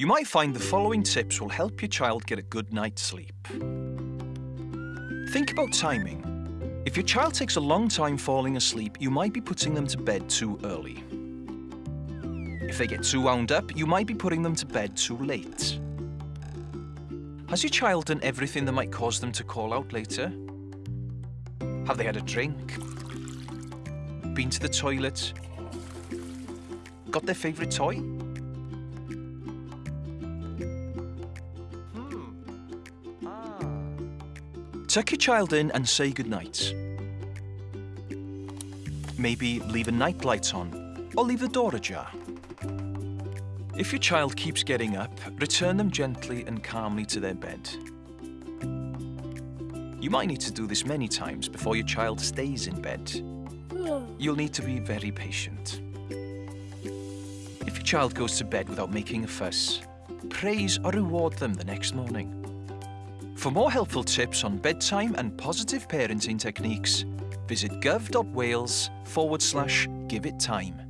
You might find the following tips will help your child get a good night's sleep. Think about timing. If your child takes a long time falling asleep, you might be putting them to bed too early. If they get too wound up, you might be putting them to bed too late. Has your child done everything that might cause them to call out later? Have they had a drink? Been to the toilet? Got their favourite toy? Tuck your child in and say goodnight. Maybe leave a night light on or leave the door ajar. If your child keeps getting up, return them gently and calmly to their bed. You might need to do this many times before your child stays in bed. You'll need to be very patient. If your child goes to bed without making a fuss, praise or reward them the next morning. For more helpful tips on bedtime and positive parenting techniques, visit gov.wales forward slash give it time.